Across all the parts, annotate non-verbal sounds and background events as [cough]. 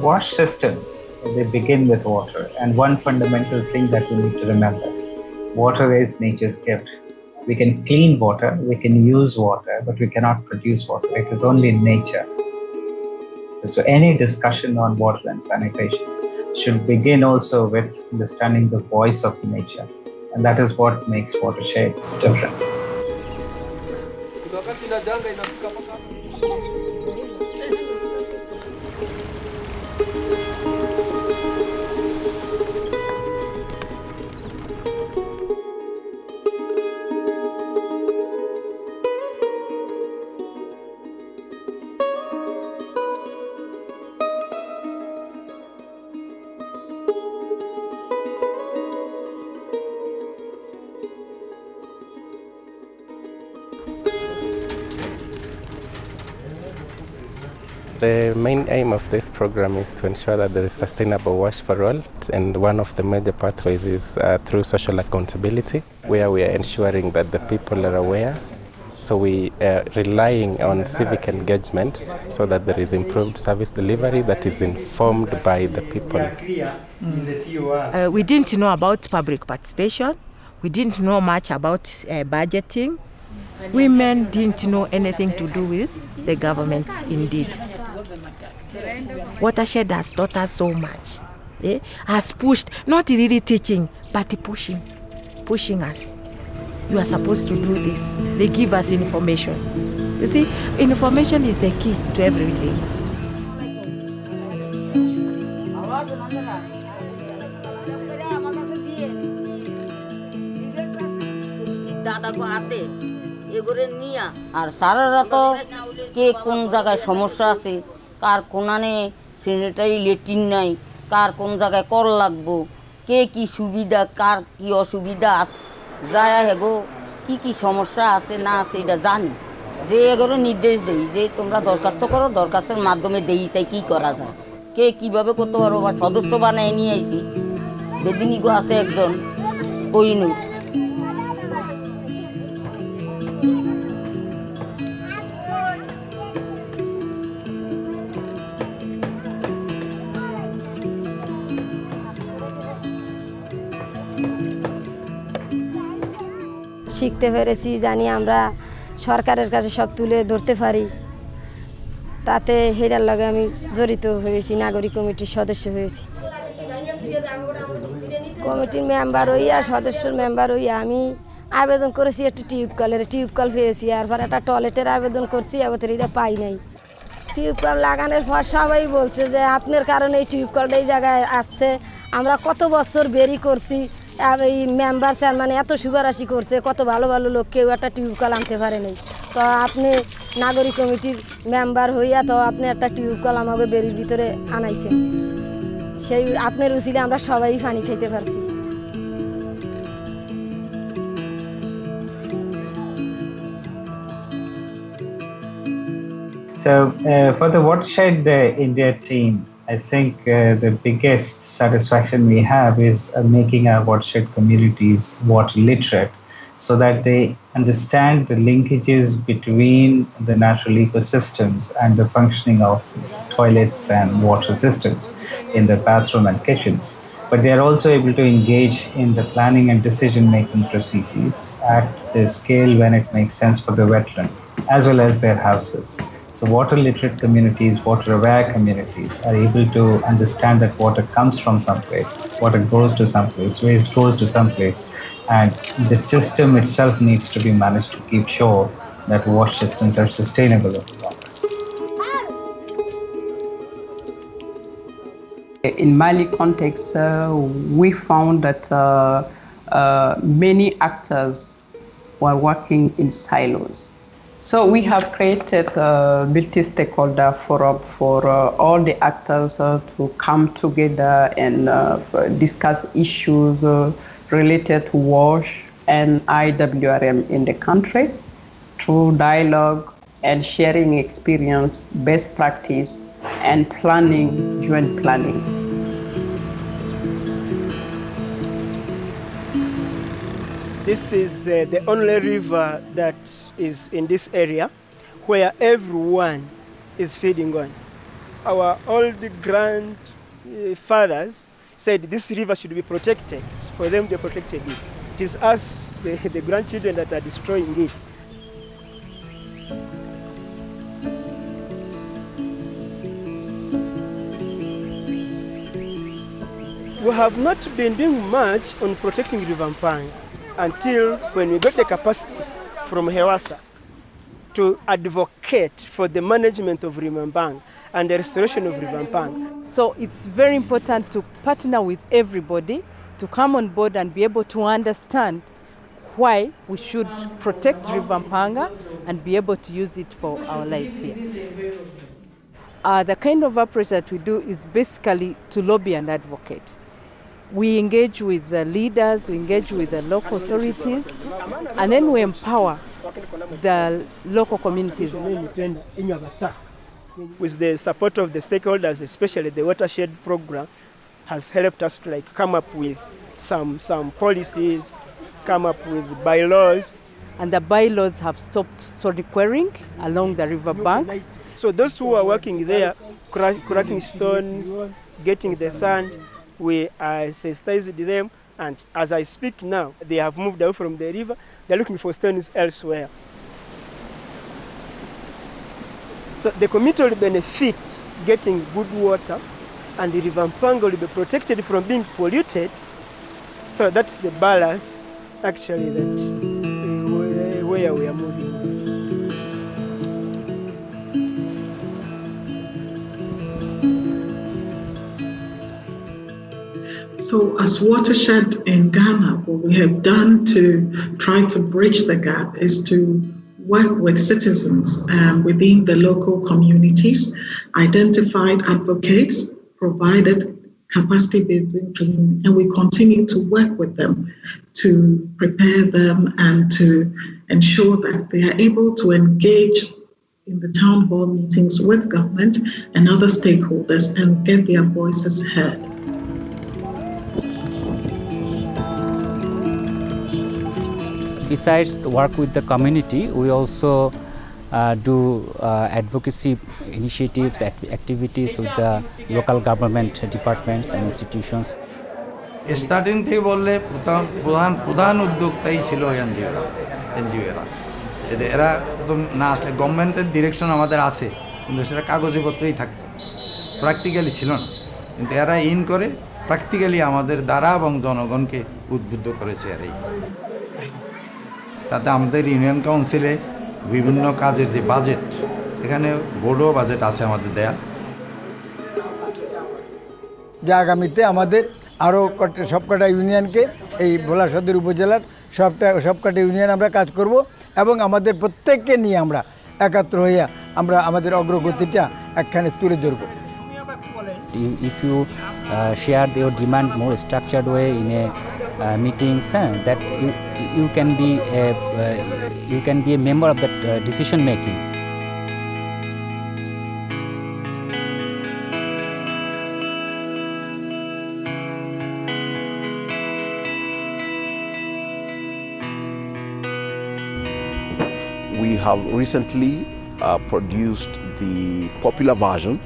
wash systems, they begin with water. And one fundamental thing that we need to remember water is nature's gift. We can clean water, we can use water, but we cannot produce water. It is only nature. So, any discussion on water and sanitation should begin also with understanding the voice of nature. And that is what makes watershed different. The main aim of this program is to ensure that there is sustainable wash for all, and one of the major pathways is uh, through social accountability, where we are ensuring that the people are aware. So we are relying on civic engagement so that there is improved service delivery that is informed by the people. Uh, we didn't know about public participation. We didn't know much about uh, budgeting. Women didn't know anything to do with the government, indeed. Watershed has taught us so much. Eh? Has pushed, not really teaching, but pushing, pushing us. You are supposed to do this. They give us information. You see, information is the key to everything. আর সারারা তো কে কোন জায়গায় সমস্যা আছে কার কোনানে sanitary latrine নাই, কার কোন জায়গায় কর লাগবো, কে কি সুবিধা, কার কি অসুবিধা আছে যায় হেগো কি কি সমস্যা আছে না আছে এটা জানি। যে এগুলো নির্দেশ দেই, যে তোমরা দরখাস্ত করো, দরখাস্তের মাধ্যমে দেই চাই কি করা যায়। কে কীভাবে করতে পারব বা সদস্য বানায় নিয়ে আইছি। বেদিনীগো আছে একজন কইনুর শিখতে পেরেছি, জানি আমরা সরকারের কাছে সব তুলে ধরতে পারি। তাতে হেরার লগে আমি জড়িত হয়েছি, নাগরিক কমিটির সদস্য হয়েছি। কমিটির মেম্বার হইয়া, সদস্যর মেম্বার হইয়া আমি আবেদন করেছি একটু টিউবকলের টিউবকল পেয়েছি, আর পর একটা টয়লেটের আবেদন করছি, এবার এটা পাই নাই। টিউবকল লাগানোর পর সবাই বলছে যে, আপনার কারণে এই টিউব টিউবকলটা এই জায়গায় আসছে, আমরা কত বছর বেরি করছি এই মেম্বার চেয়ারম্যান এত সুপারাশি করছে কত ভালো ভালো লোক কেউ একটা টিউবকল আনতে পারে নাই। তো আপনি নাগরিক কমিটির মেম্বার হইয়া তো আপনি একটা টিউবকল আমাকে বেরির ভিতরে আনাইছেন। সেই আপনার উচিলে আমরা সবাই পানি খাইতে পারছি। So, uh, for the Watershed uh, India team, I think uh, the biggest satisfaction we have is uh, making our watershed communities water literate so that they understand the linkages between the natural ecosystems and the functioning of toilets and water systems in the bathroom and kitchens. But they are also able to engage in the planning and decision making processes at the scale when it makes sense for the wetland as well as their houses. So water literate communities, water aware communities are able to understand that water comes from someplace, water goes to someplace, waste goes to someplace, and the system itself needs to be managed to keep sure that water systems are sustainable. In Mali context, uh, we found that uh, uh, many actors were working in silos. So we have created a multi-stakeholder forum for uh, all the actors uh, to come together and uh, discuss issues related to WASH and IWRM in the country through dialogue and sharing experience, best practice, and planning, joint planning. This is uh, the only river that is in this area where everyone is feeding on. our old grandfathers said this river should be protected. For them, they protected it. It is us, the, [laughs] the grandchildren, that are destroying it. We have not been doing much on protecting River Mpanga until when we got the capacity from Hewasa to advocate for the management of River Mpanga and the restoration of River Mpanga. So it's very important to partner with everybody to come on board and be able to understand why we should protect River Mpanga and be able to use it for our life here. Uh, the kind of approach that we do is basically to lobby and advocate. We engage with the leaders, we engage with the local authorities, and then we empower the local communities. With the support of the stakeholders, especially the watershed program, has helped us to like come up with some some policies, come up with bylaws. And the bylaws have stopped stone quarrying along the river banks. So those who are working there, cracking stones, getting the sand, we uh, sensitized them, and as I speak now, they have moved away from the river. They're looking for stones elsewhere. So the community will benefit getting good water, and the river Mpanga will be protected from being polluted. So that's the balance, actually, that uh, where we are moving. So, as Watershed in Ghana, what we have done to try to bridge the gap is to work with citizens um, within the local communities, identified advocates, provided capacity building training, and we continue to work with them to prepare them and to ensure that they are able to engage in the town hall meetings with government and other stakeholders and get their voices heard. Besides work with the community, we also uh, do uh, advocacy initiatives, act- activities with the local government departments and institutions. Starting থেকে বললে প্রধান প্রধান প্রধান উদ্যোক্তাই ছিল এনজিওরা এনজিওরা। এদের এরা একদম না আসলে গভর্নমেন্টের ডিরেকশন আমাদের আছে কিন্তু সেটা কাগজপত্রেই থাকতো। প্র্যাকটিক্যালি ছিল না। কিন্তু এরা ইন করে প্র্যাকটিক্যালি আমাদের দ্বারা এবং জনগণকে উদ্বুদ্ধ করেছে এরাই। তাতে আমাদের ইউনিয়ন কাউন্সিলে বিভিন্ন কাজের যে বাজেট এখানে বোর্ডও বাজেট আছে আমাদের দেয়া। যে আগামীতে আমাদের আরও কটা সবকটা ইউনিয়নকে এই ভোলা সদর উপজেলার সবটা সবকটা ইউনিয়ন আমরা কাজ করব এবং আমাদের প্রত্যেককে নিয়ে আমরা একাত্র হইয়া আমরা আমাদের অগ্রগতিটা একখানে তুলে ধরবো। You uh, share your demand more structured way in a uh, meetings, uh, that you, you can be a, uh, you can be a member of that uh, decision making. We have recently uh, produced the popular version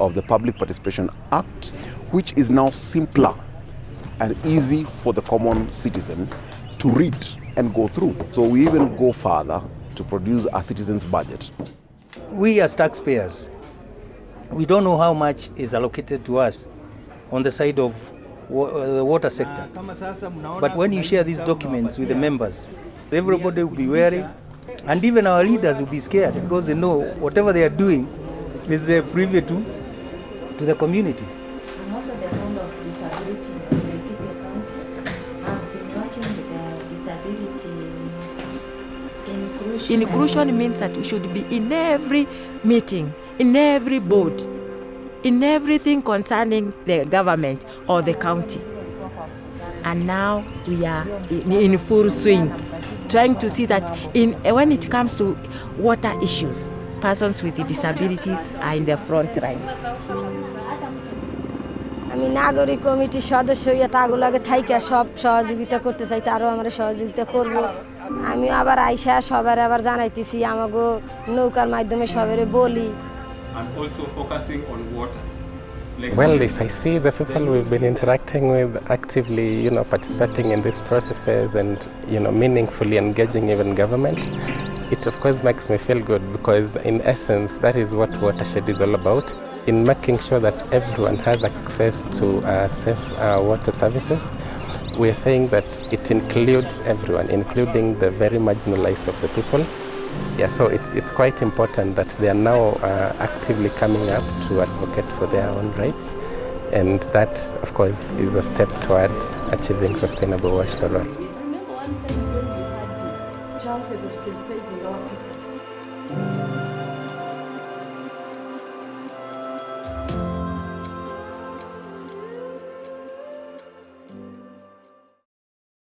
of the Public Participation Act, which is now simpler and easy for the common citizen to read and go through. So we even go further to produce a citizen's budget. we as taxpayers, we don't know how much is allocated to us on the side of uh, the water sector. But when you share these documents with the members, everybody will be wary, and even our leaders will be scared because they know whatever they are doing is uh, privy to, to the community. inclusion. Inclusion means that we should be in every meeting, in every board, in everything concerning the government or the county. And now we are in, in full swing, trying to see that in when it comes to water issues, persons with disabilities are in the front line. আমি নাগরিক কমিটির সদস্য হইয়া তাগুলাকে থাইকা সব সহযোগিতা করতে চাই তারও আমরা সহযোগিতা করব আমি আবার আইসা সবার আবার জানাইতেছি আমাগো নৌকার মাধ্যমে সবারে বলি and also focusing on water. Like Well, if I see the people we've been interacting with actively, you know, participating in these processes and, you know, meaningfully engaging even government, it of course makes me feel good because in essence, that is what Watershed is all about. In making sure that everyone has access to uh, safe uh, water services, we are saying that it includes everyone, including the very marginalized of the people. Yeah, so it's, it's quite important that they are now uh, actively coming up to advocate for their own rights. And that, of course, is a step towards achieving sustainable wash for all. chances of our people.